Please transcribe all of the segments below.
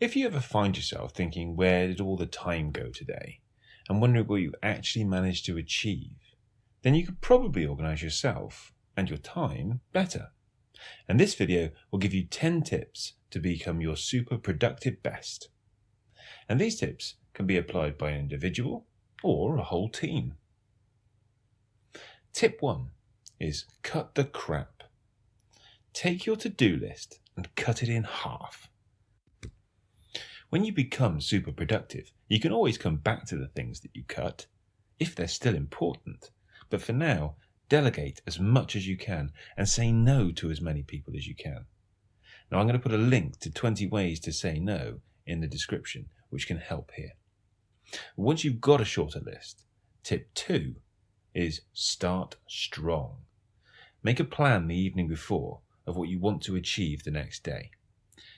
If you ever find yourself thinking, where did all the time go today? And wondering what you actually managed to achieve, then you could probably organize yourself and your time better. And this video will give you 10 tips to become your super productive best. And these tips can be applied by an individual or a whole team. Tip 1 is cut the crap. Take your to-do list and cut it in half. When you become super productive, you can always come back to the things that you cut, if they're still important. But for now, delegate as much as you can and say no to as many people as you can. Now I'm going to put a link to 20 ways to say no in the description, which can help here. Once you've got a shorter list, tip two is start strong. Make a plan the evening before of what you want to achieve the next day.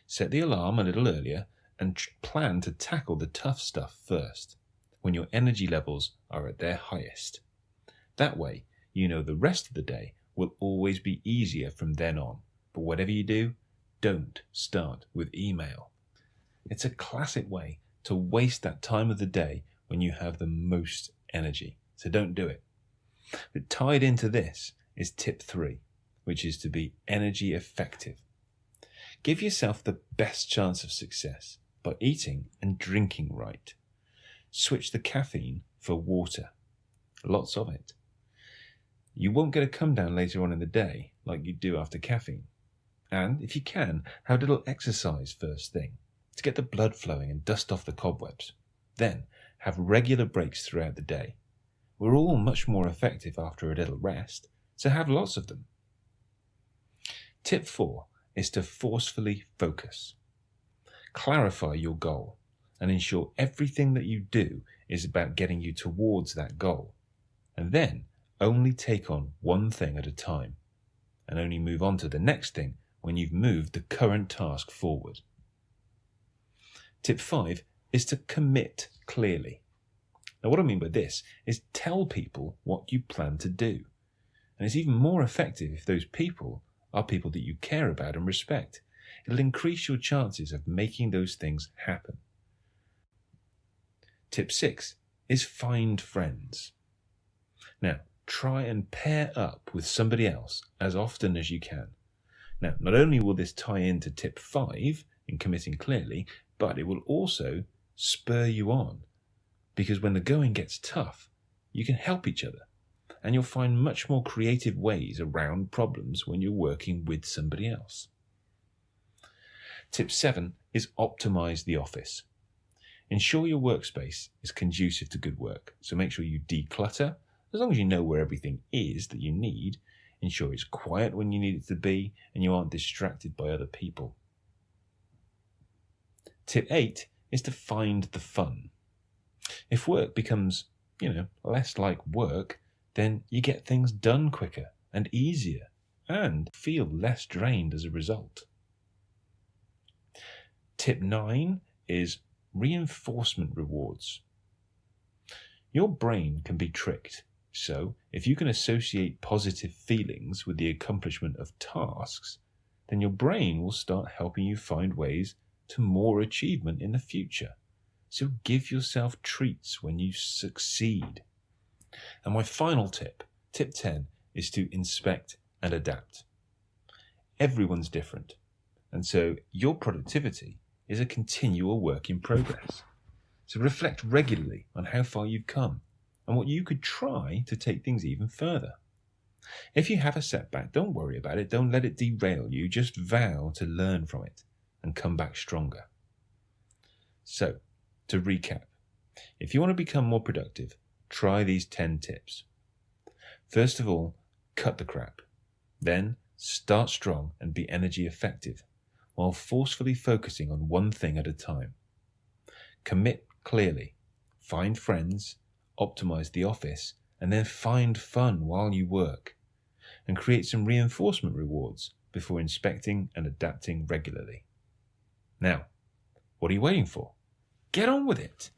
Set the alarm a little earlier and plan to tackle the tough stuff first, when your energy levels are at their highest. That way, you know the rest of the day will always be easier from then on. But whatever you do, don't start with email. It's a classic way to waste that time of the day when you have the most energy. So don't do it. But tied into this is tip three, which is to be energy effective. Give yourself the best chance of success by eating and drinking right. Switch the caffeine for water, lots of it. You won't get a come down later on in the day like you do after caffeine. And if you can, have a little exercise first thing to get the blood flowing and dust off the cobwebs. Then have regular breaks throughout the day. We're all much more effective after a little rest, so have lots of them. Tip 4 is to forcefully focus. Clarify your goal and ensure everything that you do is about getting you towards that goal. And then only take on one thing at a time and only move on to the next thing when you've moved the current task forward. Tip 5 is to commit clearly. Now, what I mean by this is tell people what you plan to do. And it's even more effective if those people are people that you care about and respect. It'll increase your chances of making those things happen. Tip 6 is find friends. Now, try and pair up with somebody else as often as you can. Now, not only will this tie into tip 5 in committing clearly, but it will also spur you on. Because when the going gets tough, you can help each other. And you'll find much more creative ways around problems when you're working with somebody else. Tip 7 is optimize the office. Ensure your workspace is conducive to good work. So make sure you declutter, as long as you know where everything is that you need. Ensure it's quiet when you need it to be and you aren't distracted by other people. Tip 8 is to find the fun. If work becomes, you know, less like work, then you get things done quicker and easier and feel less drained as a result. Tip 9 is reinforcement rewards. Your brain can be tricked. So, if you can associate positive feelings with the accomplishment of tasks, then your brain will start helping you find ways to more achievement in the future. So give yourself treats when you succeed. And my final tip, tip 10, is to inspect and adapt. Everyone's different. And so your productivity is a continual work in progress. So reflect regularly on how far you've come and what you could try to take things even further. If you have a setback, don't worry about it. Don't let it derail you. Just vow to learn from it and come back stronger. So, to recap, if you want to become more productive, try these 10 tips. First of all, cut the crap. Then, start strong and be energy effective while forcefully focusing on one thing at a time. Commit clearly, find friends, optimize the office, and then find fun while you work. And create some reinforcement rewards before inspecting and adapting regularly. Now, what are you waiting for? Get on with it.